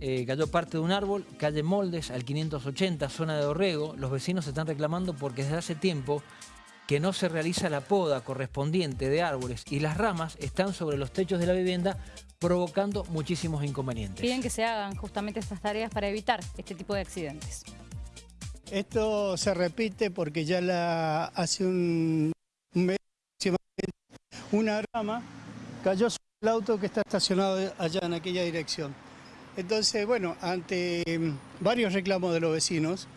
eh, cayó parte de un árbol, calle Moldes, al 580, zona de Orrego. Los vecinos están reclamando porque desde hace tiempo que no se realiza la poda correspondiente de árboles y las ramas están sobre los techos de la vivienda provocando muchísimos inconvenientes. Piden que se hagan justamente estas tareas para evitar este tipo de accidentes. Esto se repite porque ya la, hace un, mes una rama cayó sobre el auto que está estacionado allá en aquella dirección. Entonces, bueno, ante mm, varios reclamos de los vecinos,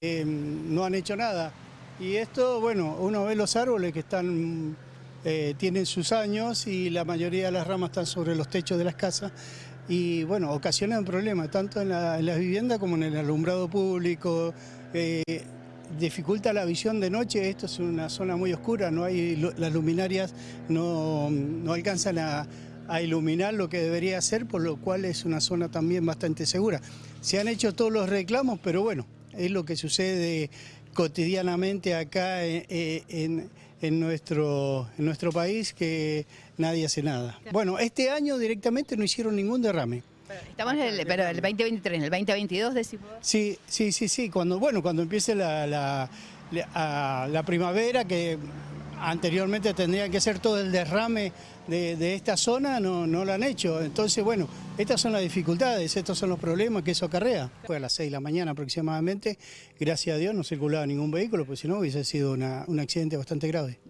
eh, no han hecho nada. Y esto, bueno, uno ve los árboles que están, eh, tienen sus años y la mayoría de las ramas están sobre los techos de las casas y, bueno, ocasionan problemas tanto en la, en las viviendas como en el alumbrado público. eh, dificulta la visión de noche, esto es una zona muy oscura, no hay, las luminarias no, no alcanzan a, a iluminar lo que debería ser, por lo cual es una zona también bastante segura. Se han hecho todos los reclamos, pero bueno, es lo que sucede cotidianamente acá en, en- en nuestro, en nuestro país, que nadie hace nada. Bueno, este año directamente no hicieron ningún derrame. Estamos en el, pero el 2023, en el 2022 decimos. Sí, sí, sí, sí. Cuando, bueno, cuando empiece la, la, la- a- la primavera, que anteriormente tendría que ser todo el derrame de, esta zona, no, no lo han hecho. Entonces, bueno, estas son las dificultades, estos son los problemas que eso acarrea. Fue a las 6 de la mañana aproximadamente, gracias a Dios no circulaba ningún vehículo, pues si no hubiese sido un accidente bastante grave.